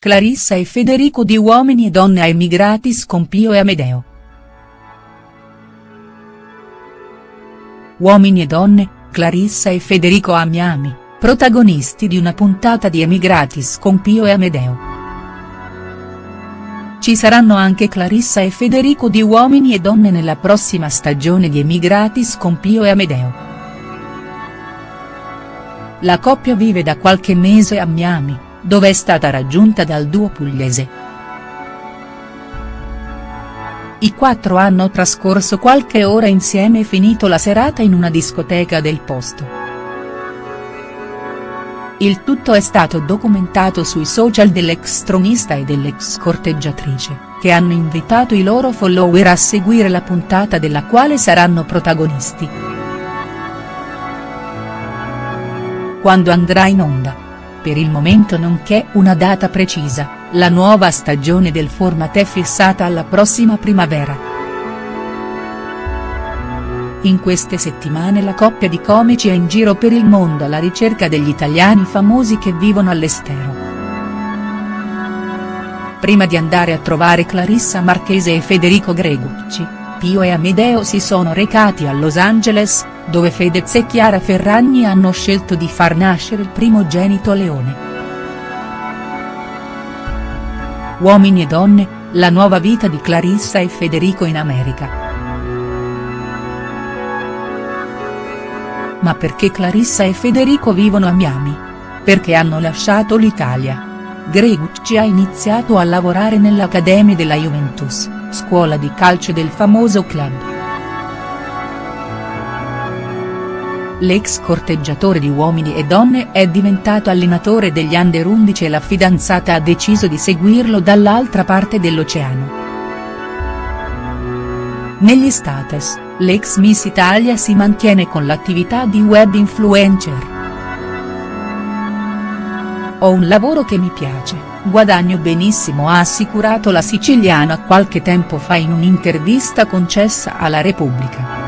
Clarissa e Federico di Uomini e Donne a Emigratis con Pio e Amedeo. Uomini e Donne, Clarissa e Federico a Miami, protagonisti di una puntata di Emigratis con Pio e Amedeo. Ci saranno anche Clarissa e Federico di Uomini e Donne nella prossima stagione di Emigratis con Pio e Amedeo. La coppia vive da qualche mese a Miami dove è stata raggiunta dal duo pugliese. I quattro hanno trascorso qualche ora insieme e finito la serata in una discoteca del posto. Il tutto è stato documentato sui social dell'ex tronista e dell'ex corteggiatrice, che hanno invitato i loro follower a seguire la puntata della quale saranno protagonisti. Quando andrà in onda per il momento non c'è una data precisa, la nuova stagione del format è fissata alla prossima primavera. In queste settimane la coppia di comici è in giro per il mondo alla ricerca degli italiani famosi che vivono all'estero. Prima di andare a trovare Clarissa Marchese e Federico Gregucci, Pio e Amedeo si sono recati a Los Angeles, dove Fedez e Chiara Ferragni hanno scelto di far nascere il primogenito Leone. Uomini e donne, la nuova vita di Clarissa e Federico in America. Ma perché Clarissa e Federico vivono a Miami? Perché hanno lasciato l'Italia. Gregucci ha iniziato a lavorare nell'Accademia della Juventus, scuola di calcio del famoso club. L'ex corteggiatore di Uomini e Donne è diventato allenatore degli under 11 e la fidanzata ha deciso di seguirlo dall'altra parte dell'oceano. Negli status, l'ex Miss Italia si mantiene con l'attività di web influencer. Ho un lavoro che mi piace, guadagno benissimo ha assicurato la siciliana qualche tempo fa in un'intervista concessa alla Repubblica.